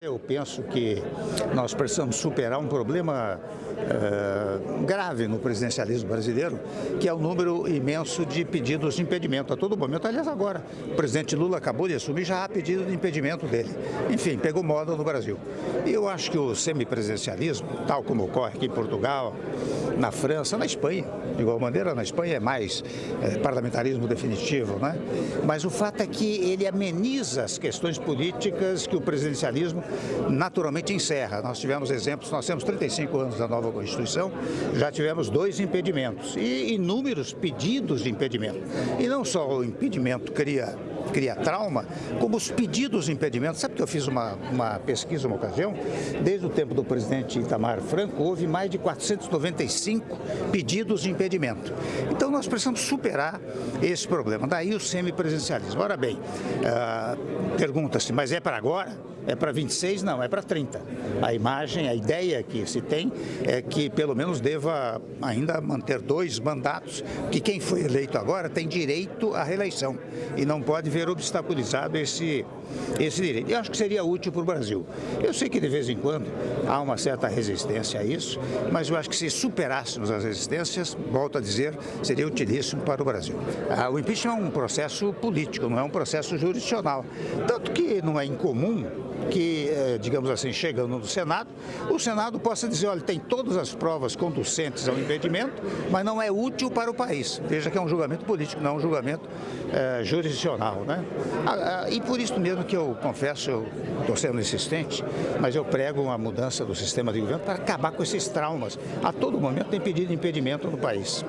Eu penso que nós precisamos superar um problema uh, grave no presidencialismo brasileiro, que é o número imenso de pedidos de impedimento a todo momento. Aliás, agora, o presidente Lula acabou de assumir, já há pedido de impedimento dele. Enfim, pegou moda no Brasil. E eu acho que o semipresidencialismo, tal como ocorre aqui em Portugal, na França, na Espanha, de igual maneira, na Espanha é mais é, parlamentarismo definitivo, né? Mas o fato é que ele ameniza as questões políticas que o presidencialismo naturalmente encerra. Nós tivemos exemplos, nós temos 35 anos da nova Constituição, já tivemos dois impedimentos e inúmeros pedidos de impedimento. E não só o impedimento cria cria trauma, como os pedidos de impedimento. Sabe que eu fiz uma, uma pesquisa uma ocasião? Desde o tempo do presidente Itamar Franco, houve mais de 495 pedidos de impedimento. Então nós precisamos superar esse problema. Daí o semipresencialismo. Ora bem, uh, pergunta-se, mas é para agora? É para 26? Não, é para 30. A imagem, a ideia que se tem é que pelo menos deva ainda manter dois mandatos, que quem foi eleito agora tem direito à reeleição e não pode ver obstaculizado esse, esse direito. Eu acho que seria útil para o Brasil. Eu sei que de vez em quando há uma certa resistência a isso, mas eu acho que se superássemos as resistências, volto a dizer, seria utilíssimo para o Brasil. Ah, o impeachment é um processo político, não é um processo jurisdicional. Tanto que não é incomum que, eh, digamos assim, chegando no Senado, o Senado possa dizer, olha, tem todas as provas conducentes ao impedimento, mas não é útil para o país. Veja que é um julgamento político, não é um julgamento é, jurisdicional. Né? Ah, ah, e por isso mesmo que eu confesso, eu estou sendo insistente, mas eu prego uma mudança do sistema de governo para acabar com esses traumas. A todo momento tem pedido impedimento no país.